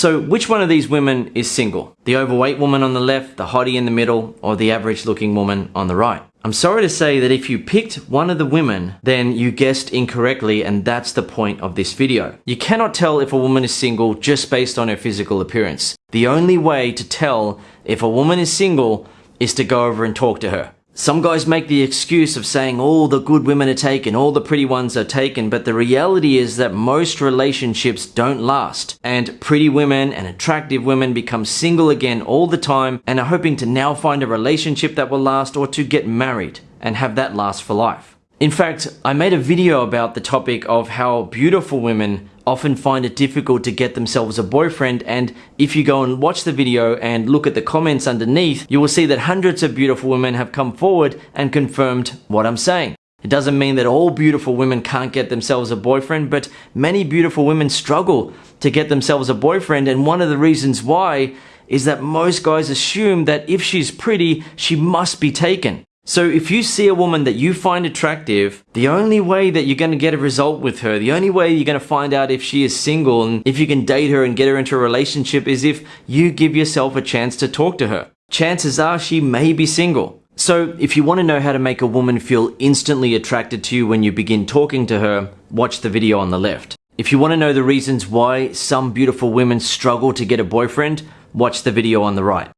So which one of these women is single? The overweight woman on the left, the hottie in the middle, or the average looking woman on the right? I'm sorry to say that if you picked one of the women, then you guessed incorrectly and that's the point of this video. You cannot tell if a woman is single just based on her physical appearance. The only way to tell if a woman is single is to go over and talk to her. Some guys make the excuse of saying all the good women are taken, all the pretty ones are taken, but the reality is that most relationships don't last. And pretty women and attractive women become single again all the time and are hoping to now find a relationship that will last or to get married and have that last for life. In fact, I made a video about the topic of how beautiful women often find it difficult to get themselves a boyfriend and if you go and watch the video and look at the comments underneath, you will see that hundreds of beautiful women have come forward and confirmed what I'm saying. It doesn't mean that all beautiful women can't get themselves a boyfriend, but many beautiful women struggle to get themselves a boyfriend and one of the reasons why is that most guys assume that if she's pretty, she must be taken. So if you see a woman that you find attractive, the only way that you're going to get a result with her, the only way you're going to find out if she is single and if you can date her and get her into a relationship is if you give yourself a chance to talk to her. Chances are she may be single. So if you want to know how to make a woman feel instantly attracted to you when you begin talking to her, watch the video on the left. If you want to know the reasons why some beautiful women struggle to get a boyfriend, watch the video on the right.